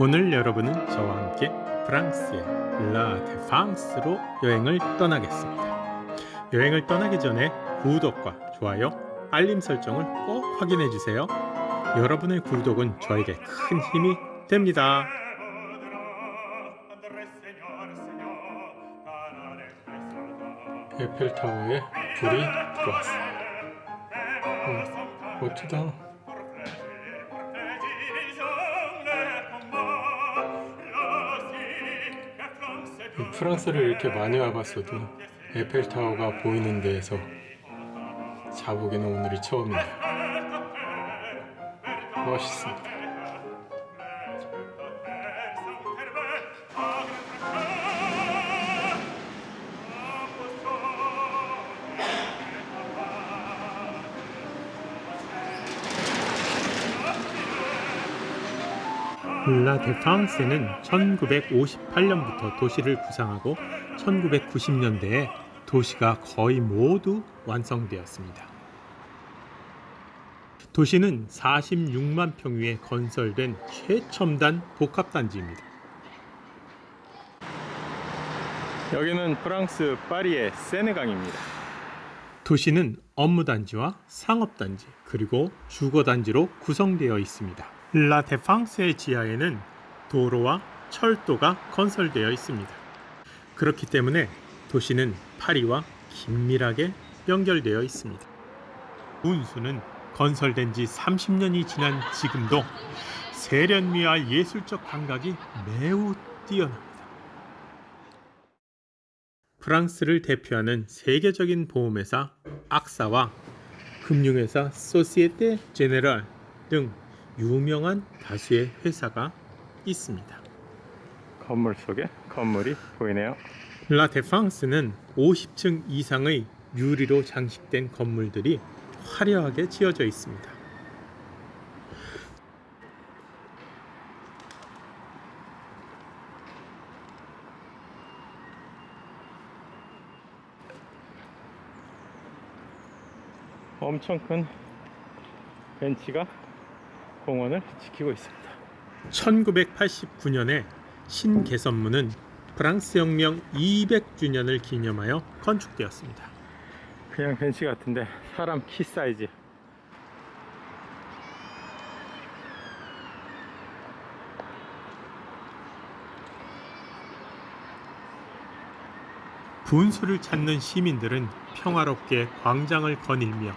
오늘 여러분은 저와 함께 프랑스의 라 데팡스로 여행을 떠나겠습니다. 여행을 떠나기 전에 구독과 좋아요, 알림 설정을 꼭 확인해 주세요. 여러분의 구독은 저에게 큰 힘이 됩니다. 에펠타워에 불이 들어왔어요. 음, 멋지다. 프랑스를 이렇게 많이 와봤어도 에펠타워가 보이는 데에서 자보기는 오늘이 처음이에요. 멋있습니다. 라 데팡스는 1958년부터 도시를 구상하고 1990년대에 도시가 거의 모두 완성되었습니다. 도시는 46만 평위에 건설된 최첨단 복합단지입니다. 여기는 프랑스 파리의 세네강입니다. 도시는 업무단지와 상업단지 그리고 주거단지로 구성되어 있습니다. 라 데팡스의 지하에는 도로와 철도가 건설되어 있습니다. 그렇기 때문에 도시는 파리와 긴밀하게 연결되어 있습니다. 운수는 건설된 지 30년이 지난 지금도 세련미와 예술적 감각이 매우 뛰어납니다. 프랑스를 대표하는 세계적인 보험회사 악사와 금융회사 소시에테 제네랄 등 유명한 다수의 회사가 있습니다. 건물 속에 건물이 보이네요. 라 데팡스는 50층 이상의 유리로 장식된 건물들이 화려하게 지어져 있습니다. 엄청 큰 벤치가 공원을 지키고 있습니다. 1989년에 신개선문은 프랑스 혁명 200주년을 기념하여 건축되었습니다. 그냥 벤치 같은데 사람 키 사이즈. 분수를 찾는 시민들은 평화롭게 광장을 거닐며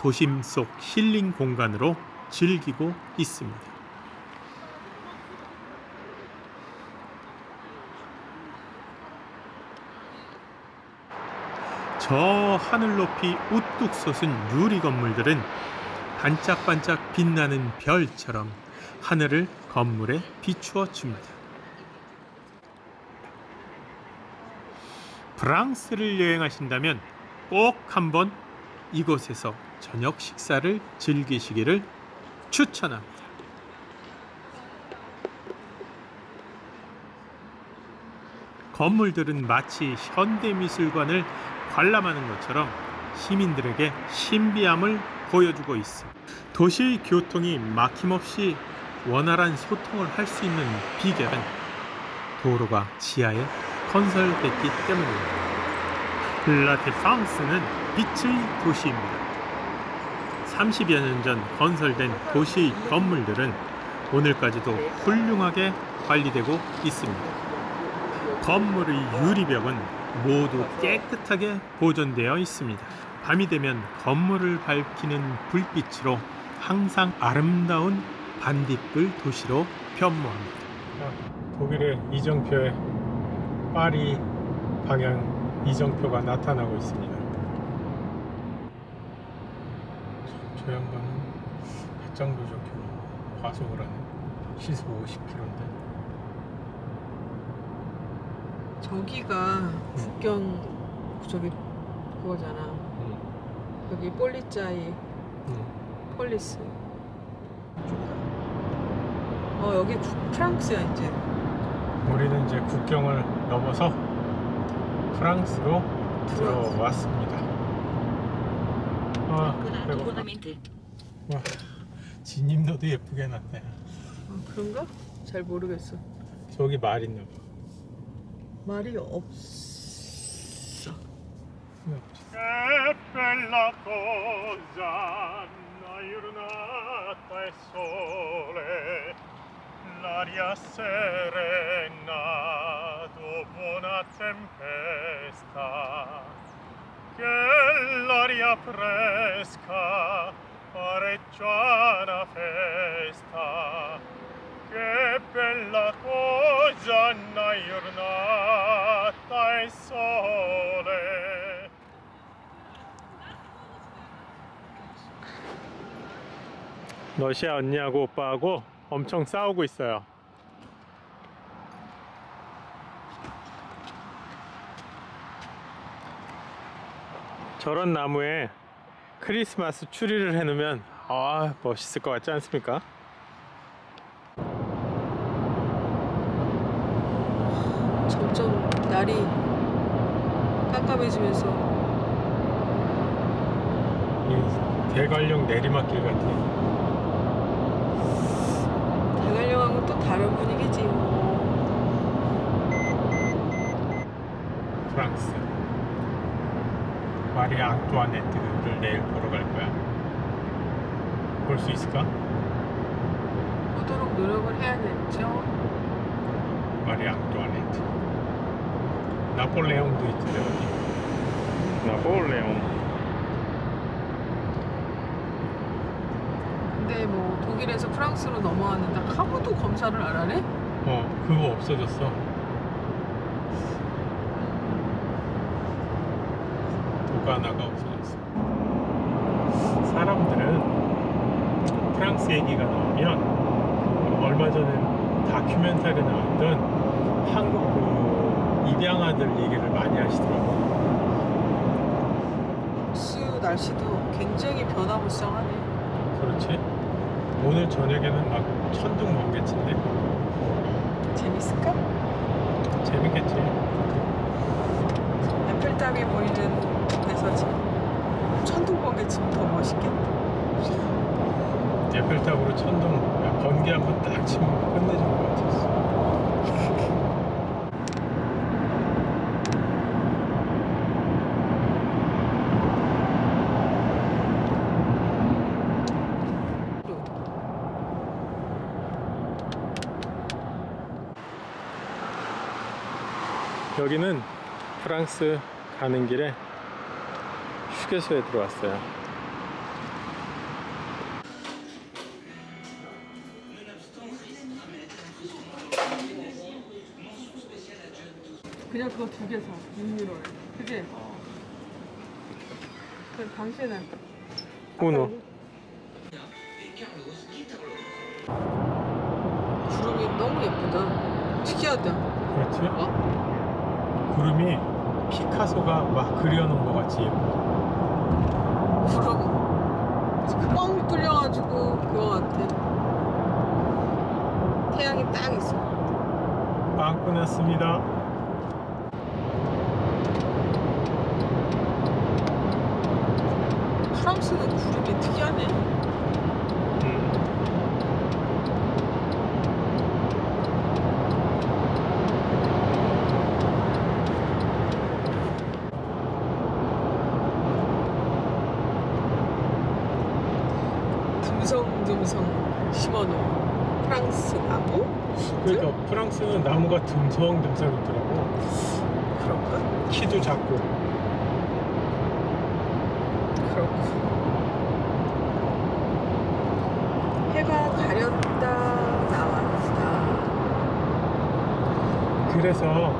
도심 속 힐링 공간으로 즐기고 있습니다. 저 하늘 높이 우뚝 솟은 유리 건물들은 반짝반짝 빛나는 별처럼 하늘을 건물에 비추어 줍니다. 프랑스를 여행하신다면 꼭 한번 이곳에서 저녁 식사를 즐기시기를 추천합니다. 건물들은 마치 현대미술관을 관람하는 것처럼 시민들에게 신비함을 보여주고 있습니다. 도시 교통이 막힘없이 원활한 소통을 할 수 있는 비결은 도로가 지하에 건설됐기 때문입니다. 라테팡스는 빛의 도시입니다. 30여 년 전 건설된 도시 건물들은 오늘까지도 훌륭하게 관리되고 있습니다. 건물의 유리벽은 모두 깨끗하게 보존되어 있습니다. 밤이 되면 건물을 밝히는 불빛으로 항상 아름다운 반딧불 도시로 변모합니다. 독일의 이정표에 파리 방향 이정표가 나타나고 있습니다. 저 양반은 배짱도 저렇게 과속을 하네. 시속 50km인데. 저기가 국경 저기 그거잖아. 응, 여기 Polizei 응. police. 어 여기 구- 프랑스야 이제. 우리는 이제 국경을 넘어서 프랑스로 들어왔습니다. 아. 와, 진입로도 예쁘게 해놨네. 아, 그런가? 잘 모르겠어. 저기 말 있나 봐. 말이 없어. E l'aria serena dopo una tempesta, che l'aria fresca pareggia una festa, che bella cosa, una giornata e sole. 러시아 언니하고 오빠하고 엄청 싸우고 있어요. 저런 나무에 크리스마스 추리를 해놓으면 아 멋있을 것 같지 않습니까? 점점 날이 깜깜해지면서 이 대관령 내리막길 같아. 대관령하고 또 다른 분위기지. 뭐. 프랑스 마리아 앙뚜아네트를 내일 보러 갈 거야. 볼 수 있을까? 보도록 노력을 해야겠죠. 마리아 앙뚜아네트. 나폴레옹도 있던데 어디? 나폴레옹. 근데 뭐 독일에서 프랑스로 넘어왔는데 하고도 검사를 안 하네? 어 그거 없어졌어. 도가나가 없어졌어. 사람들은 프랑스 얘기가 나오면 얼마 전에 다큐멘터리 나왔던 한국 그 입양아들 얘기를 많이 하시더라고. 수 날씨도 굉장히 변화무쌍하네. 그렇지? 오늘 저녁에는 막 천둥 번개친데 재밌을까? 재밌겠지. 에펠탑이 보이는 데서 지금 천둥 번개 치면 더 멋있겠다. 에펠탑으로 천둥 번개 한번 딱 치면 끝내줄 것 같았어. 여기는 프랑스 가는 길에 휴게소에 들어왔어요. 그냥 그거 두 개 사. 6유로에. 그게? 그럼 당신은? 우노. 구름이 너무 예쁘다. 특이하다. 그렇지? 어? 구름이 피카소가 막 그려놓은 것 같이 예뻐. 구름 뻥 뚫려가지고 그거 같아. 태양이 딱 있어. 빵 끝났습니다. 프랑스는 구름이 특이하네. 음. 듬성듬성 심어놓은 프랑스 나무? 그러니까 프랑스는 나무가 듬성듬성 있더라고. 그런가? 키도 작고. 그렇고. 해가 가렸다 나왔다. 그래서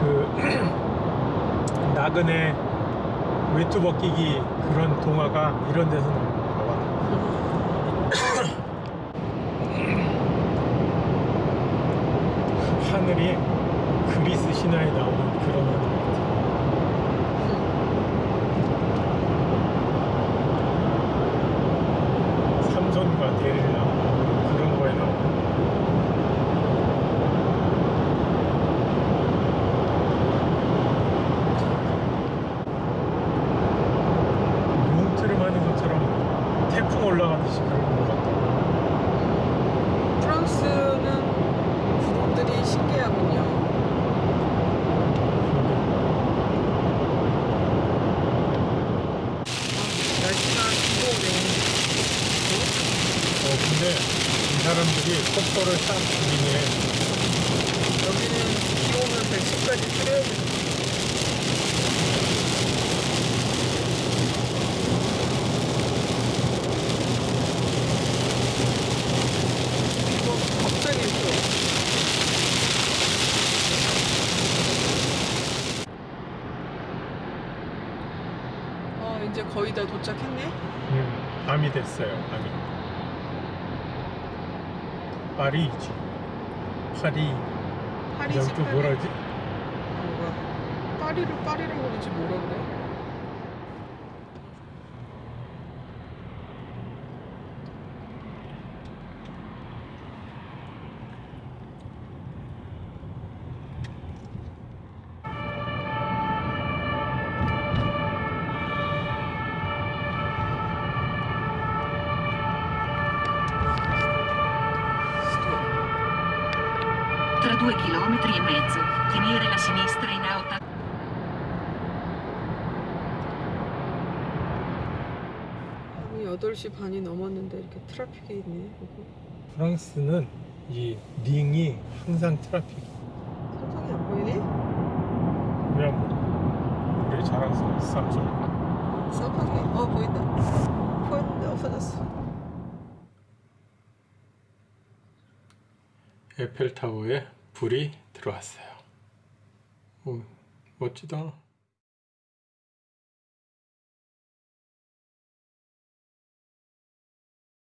그 나그네 외투 벗기기 그런 동화가 이런 데서 나와. 하늘이 그리스 신화에 나오는 그런 하늘 같아. 삼손과 데릴라 그런 거에 나오는 뭉트름 하는 것처럼 태풍 올라가듯이 그런 것 같아. 프랑스는 사람들이 신기하군요. 아, 날씨가 무거우네. 어, 근데 이 사람들이 폭포를 싹 부리네. 여기는 비 오면 110까지 줄여야 돼. 어, 이제 거의 다 도착했네? 음, 밤이 됐어요. 밤이. 파리지. 파리. 파리지 여기 또 파리. 뭐라지? 뭐가? 파리를 파리라고 그러지 뭐라 그래? Tra due chilometri e mezzo, tenere la sinistra in alta. 아니 8시 반이 넘었는데 이렇게 traffic이 있네 여기. 프랑스는 이 ring이 항상 트래픽. 삼성이 안 보이네? 그냥 뭐 우리 자랑스러운 삼성. 쌍방이 어 보인다 보였는데 없어졌어 에펠타워에 불이 들어왔어요. 오, 멋지다.